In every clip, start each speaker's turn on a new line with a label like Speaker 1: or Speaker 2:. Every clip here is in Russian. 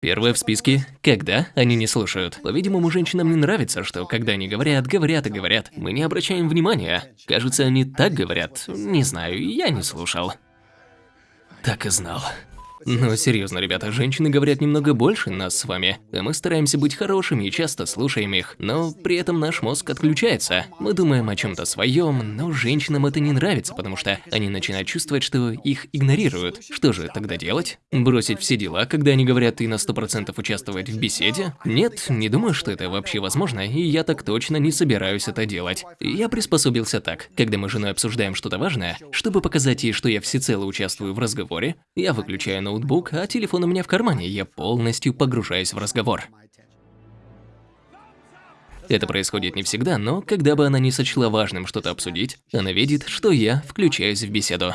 Speaker 1: Первое в списке – когда они не слушают. По-видимому, женщинам не нравится, что когда они говорят, говорят и говорят, мы не обращаем внимания. Кажется, они так говорят. Не знаю, я не слушал. Так и знал. Но серьезно, ребята, женщины говорят немного больше нас с вами, а мы стараемся быть хорошими и часто слушаем их, но при этом наш мозг отключается. Мы думаем о чем-то своем, но женщинам это не нравится, потому что они начинают чувствовать, что их игнорируют. Что же тогда делать? Бросить все дела, когда они говорят и на 100% участвовать в беседе? Нет, не думаю, что это вообще возможно, и я так точно не собираюсь это делать. Я приспособился так. Когда мы с женой обсуждаем что-то важное, чтобы показать ей, что я всецело участвую в разговоре, я выключаю ноутбук, а телефон у меня в кармане, я полностью погружаюсь в разговор. Это происходит не всегда, но когда бы она не сочла важным что-то обсудить, она видит, что я включаюсь в беседу.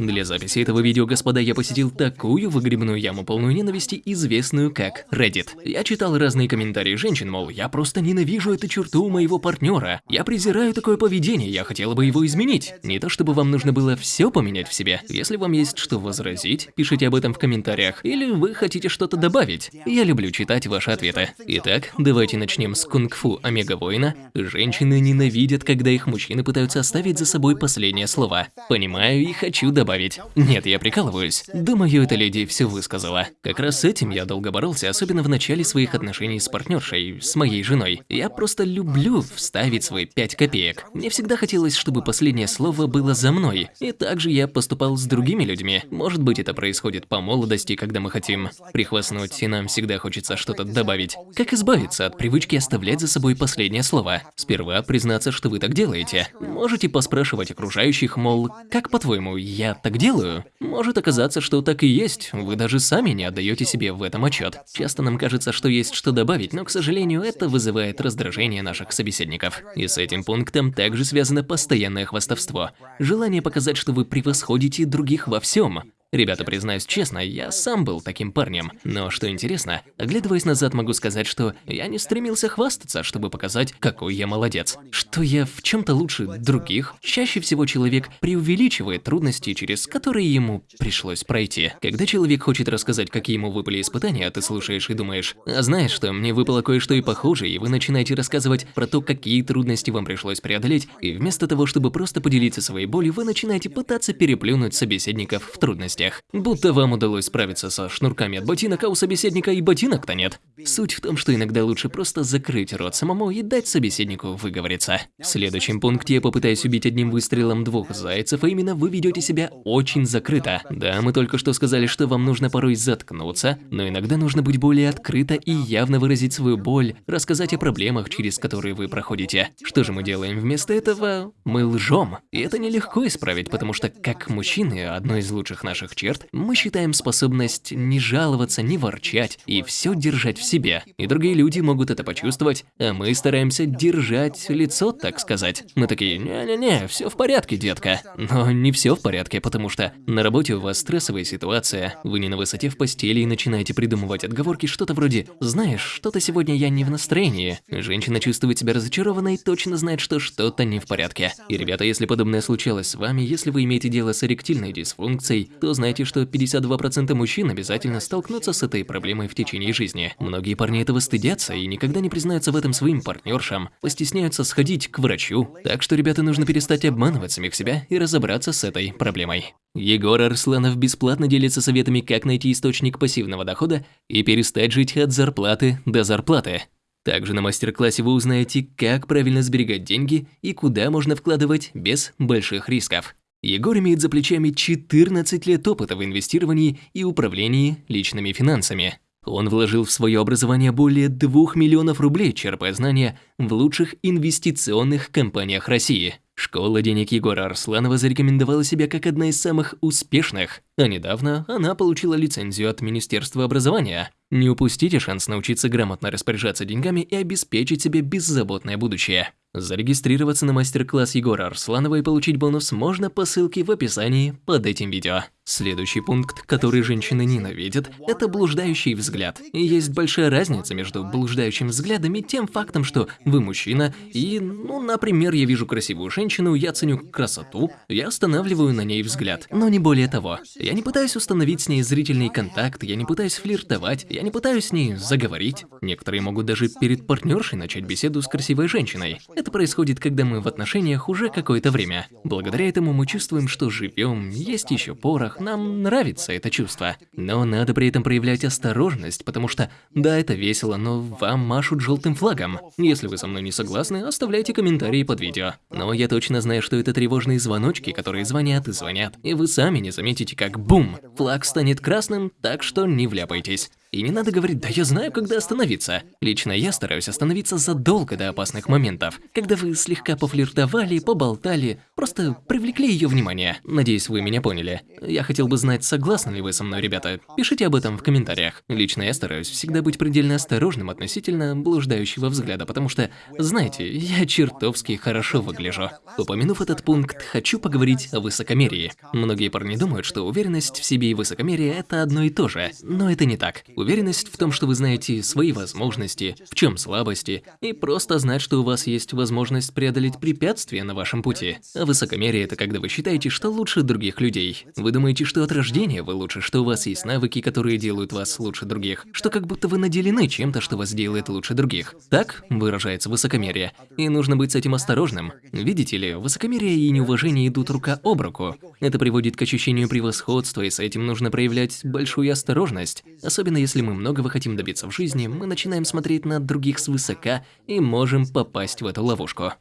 Speaker 1: Для записи этого видео, господа, я посетил такую выгребную яму полную ненависти, известную как Reddit. Я читал разные комментарии женщин, мол, я просто ненавижу эту черту моего партнера. Я презираю такое поведение, я хотела бы его изменить. Не то чтобы вам нужно было все поменять в себе. Если вам есть что возразить, пишите об этом в комментариях. Или вы хотите что-то добавить. Я люблю читать ваши ответы. Итак, давайте начнем с кунг-фу Омега-воина. Женщины ненавидят, когда их мужчины пытаются оставить за собой последнее слово. Понимаю и хочу добавить добавить. Нет, я прикалываюсь. Думаю, эта леди все высказала. Как раз с этим я долго боролся, особенно в начале своих отношений с партнершей, с моей женой. Я просто люблю вставить свои пять копеек. Мне всегда хотелось, чтобы последнее слово было за мной. И также я поступал с другими людьми. Может быть, это происходит по молодости, когда мы хотим прихвастнуть, и нам всегда хочется что-то добавить. Как избавиться от привычки оставлять за собой последнее слово? Сперва признаться, что вы так делаете. Можете поспрашивать окружающих, мол, как по-твоему, я так делаю. Может оказаться, что так и есть, вы даже сами не отдаете себе в этом отчет. Часто нам кажется, что есть что добавить, но, к сожалению, это вызывает раздражение наших собеседников. И с этим пунктом также связано постоянное хвастовство. Желание показать, что вы превосходите других во всем. Ребята, признаюсь честно, я сам был таким парнем. Но что интересно, оглядываясь назад, могу сказать, что я не стремился хвастаться, чтобы показать, какой я молодец. Что я в чем-то лучше других. Чаще всего человек преувеличивает трудности, через которые ему пришлось пройти. Когда человек хочет рассказать, какие ему выпали испытания, ты слушаешь и думаешь, а знаешь что, мне выпало кое-что и похуже, и вы начинаете рассказывать про то, какие трудности вам пришлось преодолеть, и вместо того, чтобы просто поделиться своей болью, вы начинаете пытаться переплюнуть собеседников в трудности трудностях. Будто вам удалось справиться со шнурками от ботинок, а у собеседника и ботинок-то нет. Суть в том, что иногда лучше просто закрыть рот самому и дать собеседнику выговориться. В следующем пункте я попытаюсь убить одним выстрелом двух зайцев, а именно вы ведете себя очень закрыто. Да, мы только что сказали, что вам нужно порой заткнуться, но иногда нужно быть более открыто и явно выразить свою боль, рассказать о проблемах, через которые вы проходите. Что же мы делаем вместо этого? Мы лжем. И это нелегко исправить, потому что, как мужчины, одно из лучших наших наших черт, мы считаем способность не жаловаться, не ворчать и все держать в себе. И другие люди могут это почувствовать, а мы стараемся держать лицо, так сказать. Мы такие, не-не-не, все в порядке, детка. Но не все в порядке, потому что на работе у вас стрессовая ситуация, вы не на высоте в постели и начинаете придумывать отговорки, что-то вроде «Знаешь, что-то сегодня я не в настроении». Женщина чувствует себя разочарованной и точно знает, что что-то не в порядке. И, ребята, если подобное случалось с вами, если вы имеете дело с эректильной дисфункцией, то знаете, что 52% мужчин обязательно столкнутся с этой проблемой в течение жизни. Многие парни этого стыдятся и никогда не признаются в этом своим партнершам, постесняются сходить к врачу. Так что, ребята, нужно перестать обманывать самих себя и разобраться с этой проблемой. Егор Арсланов бесплатно делится советами, как найти источник пассивного дохода и перестать жить от зарплаты до зарплаты. Также на мастер-классе вы узнаете, как правильно сберегать деньги и куда можно вкладывать без больших рисков. Егор имеет за плечами 14 лет опыта в инвестировании и управлении личными финансами. Он вложил в свое образование более 2 миллионов рублей, черпая знания в лучших инвестиционных компаниях России. Школа денег Егора Арсланова зарекомендовала себя как одна из самых успешных, а недавно она получила лицензию от Министерства образования. Не упустите шанс научиться грамотно распоряжаться деньгами и обеспечить себе беззаботное будущее. Зарегистрироваться на мастер-класс Егора Арсланова и получить бонус можно по ссылке в описании под этим видео. Следующий пункт, который женщины ненавидят, это блуждающий взгляд. И есть большая разница между блуждающим взглядом и тем фактом, что вы мужчина, и, ну, например, я вижу красивую женщину, я ценю красоту, я останавливаю на ней взгляд. Но не более того. Я не пытаюсь установить с ней зрительный контакт, я не пытаюсь флиртовать, я не пытаюсь с ней заговорить. Некоторые могут даже перед партнершей начать беседу с красивой женщиной. Это происходит, когда мы в отношениях уже какое-то время. Благодаря этому мы чувствуем, что живем, есть еще порох, нам нравится это чувство. Но надо при этом проявлять осторожность, потому что, да, это весело, но вам машут желтым флагом. Если вы со мной не согласны, оставляйте комментарии под видео. Но я точно знаю, что это тревожные звоночки, которые звонят и звонят. И вы сами не заметите, как бум, флаг станет красным, так что не вляпайтесь. И не надо говорить, да я знаю, когда остановиться. Лично я стараюсь остановиться задолго до опасных моментов, когда вы слегка пофлиртовали, поболтали, просто привлекли ее внимание. Надеюсь, вы меня поняли. Я хотел бы знать, согласны ли вы со мной, ребята. Пишите об этом в комментариях. Лично я стараюсь всегда быть предельно осторожным относительно блуждающего взгляда, потому что, знаете, я чертовски хорошо выгляжу. Упомянув этот пункт, хочу поговорить о высокомерии. Многие парни думают, что уверенность в себе и высокомерие – это одно и то же, но это не так. Уверенность в том, что вы знаете свои возможности, в чем слабости, и просто знать, что у вас есть возможность преодолеть препятствия на вашем пути. А высокомерие – это когда вы считаете, что лучше других людей. Вы думаете, что от рождения вы лучше, что у вас есть навыки, которые делают вас лучше других, что как будто вы наделены чем-то, что вас делает лучше других. Так выражается высокомерие. И нужно быть с этим осторожным. Видите ли, высокомерие и неуважение идут рука об руку. Это приводит к ощущению превосходства, и с этим нужно проявлять большую осторожность, особенно если если мы многого хотим добиться в жизни, мы начинаем смотреть на других свысока и можем попасть в эту ловушку.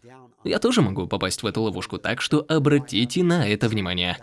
Speaker 1: Я тоже могу попасть в эту ловушку, так что обратите на это внимание.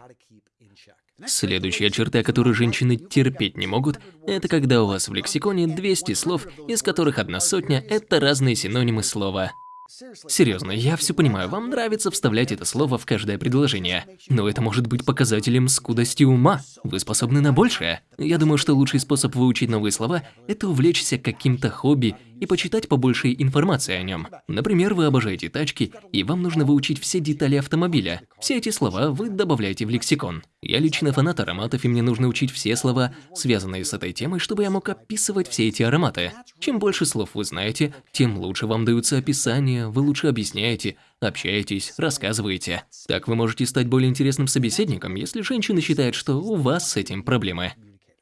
Speaker 1: Следующая черта, которую женщины терпеть не могут, это когда у вас в лексиконе 200 слов, из которых одна сотня – это разные синонимы слова Серьезно, я все понимаю, вам нравится вставлять это слово в каждое предложение. Но это может быть показателем скудости ума. Вы способны на большее. Я думаю, что лучший способ выучить новые слова – это увлечься каким-то хобби и почитать побольше информации о нем. Например, вы обожаете тачки, и вам нужно выучить все детали автомобиля. Все эти слова вы добавляете в лексикон. Я лично фанат ароматов, и мне нужно учить все слова, связанные с этой темой, чтобы я мог описывать все эти ароматы. Чем больше слов вы знаете, тем лучше вам даются описания, вы лучше объясняете, общаетесь, рассказываете. Так вы можете стать более интересным собеседником, если женщина считает, что у вас с этим проблемы.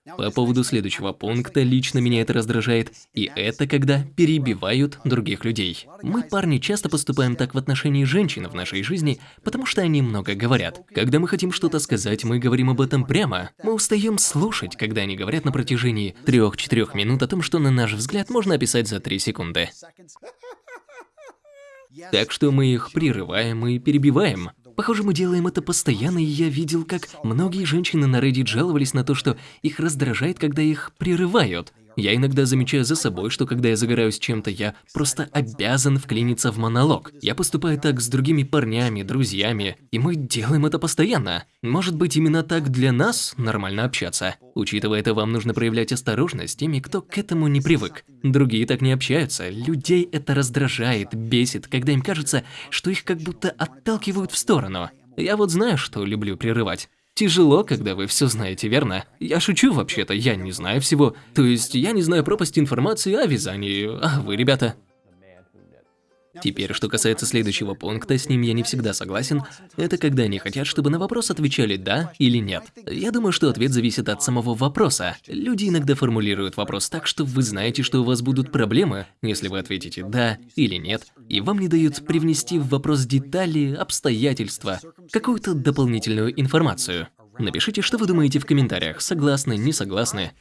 Speaker 1: По поводу следующего пункта, лично меня это раздражает, и это когда перебивают других людей. Мы, парни, часто поступаем так в отношении женщин в нашей жизни, потому что они много говорят. Когда мы хотим что-то сказать, мы говорим об этом прямо. Мы устаем слушать, когда они говорят на протяжении 3-4 минут о том, что на наш взгляд можно описать за 3 секунды. Так что мы их прерываем и перебиваем. Похоже, мы делаем это постоянно, и я видел, как многие женщины на Reddit жаловались на то, что их раздражает, когда их прерывают. Я иногда замечаю за собой, что когда я загораюсь чем-то, я просто обязан вклиниться в монолог. Я поступаю так с другими парнями, друзьями, и мы делаем это постоянно. Может быть, именно так для нас нормально общаться. Учитывая это, вам нужно проявлять осторожность теми, кто к этому не привык. Другие так не общаются. Людей это раздражает, бесит, когда им кажется, что их как будто отталкивают в сторону. Я вот знаю, что люблю прерывать. Тяжело, когда вы все знаете, верно? Я шучу вообще-то, я не знаю всего. То есть, я не знаю пропасть информации о вязании, а вы, ребята? Теперь, что касается следующего пункта, с ним я не всегда согласен, это когда они хотят, чтобы на вопрос отвечали «да» или «нет». Я думаю, что ответ зависит от самого вопроса. Люди иногда формулируют вопрос так, что вы знаете, что у вас будут проблемы, если вы ответите «да» или «нет», и вам не дают привнести в вопрос детали, обстоятельства, какую-то дополнительную информацию. Напишите, что вы думаете в комментариях, согласны, не согласны.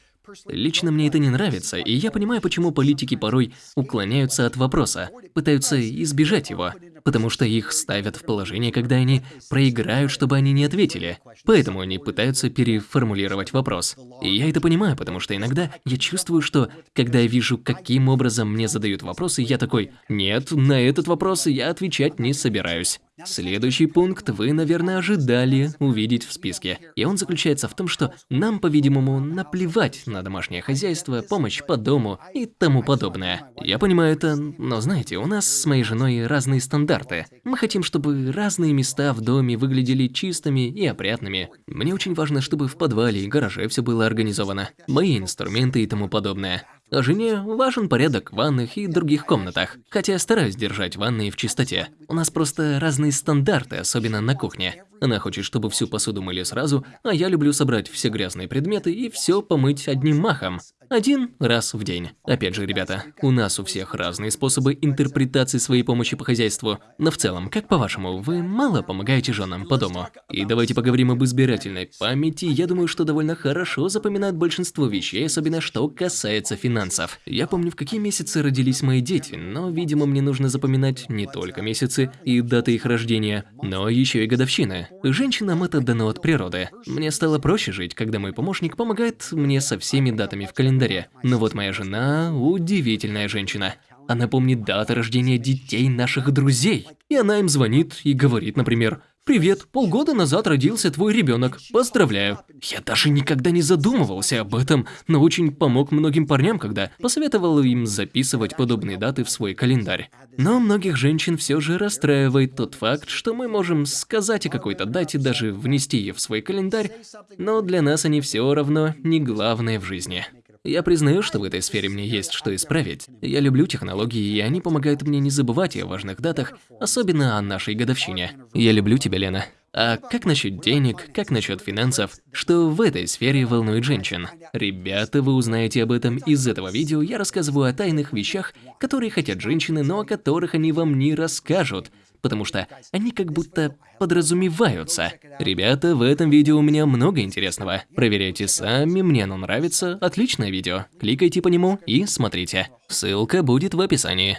Speaker 1: Лично мне это не нравится, и я понимаю, почему политики порой уклоняются от вопроса, пытаются избежать его, потому что их ставят в положение, когда они проиграют, чтобы они не ответили. Поэтому они пытаются переформулировать вопрос. И я это понимаю, потому что иногда я чувствую, что когда я вижу, каким образом мне задают вопросы, я такой, нет, на этот вопрос я отвечать не собираюсь. Следующий пункт вы, наверное, ожидали увидеть в списке. И он заключается в том, что нам, по-видимому, наплевать на домашнее хозяйство, помощь по дому и тому подобное. Я понимаю это, но знаете, у нас с моей женой разные стандарты. Мы хотим, чтобы разные места в доме выглядели чистыми и опрятными. Мне очень важно, чтобы в подвале и гараже все было организовано. Мои инструменты и тому подобное. Жене важен порядок в ванных и других комнатах, хотя я стараюсь держать ванные в чистоте. У нас просто разные стандарты, особенно на кухне. Она хочет, чтобы всю посуду мыли сразу, а я люблю собрать все грязные предметы и все помыть одним махом. Один раз в день. Опять же, ребята, у нас у всех разные способы интерпретации своей помощи по хозяйству. Но в целом, как по-вашему, вы мало помогаете женам по дому? И давайте поговорим об избирательной памяти. Я думаю, что довольно хорошо запоминают большинство вещей, особенно что касается финансов. Я помню, в какие месяцы родились мои дети, но, видимо, мне нужно запоминать не только месяцы и даты их рождения, но еще и годовщины. Женщинам это дано от природы. Мне стало проще жить, когда мой помощник помогает мне со всеми датами в календаре. Но вот моя жена – удивительная женщина. Она помнит даты рождения детей наших друзей. И она им звонит и говорит, например, «Привет, полгода назад родился твой ребенок. Поздравляю». Я даже никогда не задумывался об этом, но очень помог многим парням, когда посоветовал им записывать подобные даты в свой календарь. Но многих женщин все же расстраивает тот факт, что мы можем сказать о какой-то дате, даже внести ее в свой календарь, но для нас они все равно не главное в жизни. Я признаю, что в этой сфере мне есть что исправить. Я люблю технологии, и они помогают мне не забывать о важных датах, особенно о нашей годовщине. Я люблю тебя, Лена. А как насчет денег, как насчет финансов? Что в этой сфере волнует женщин? Ребята, вы узнаете об этом из этого видео. Я рассказываю о тайных вещах, которые хотят женщины, но о которых они вам не расскажут потому что они как будто подразумеваются. Ребята, в этом видео у меня много интересного. Проверяйте сами, мне оно нравится, отличное видео. Кликайте по нему и смотрите. Ссылка будет в описании.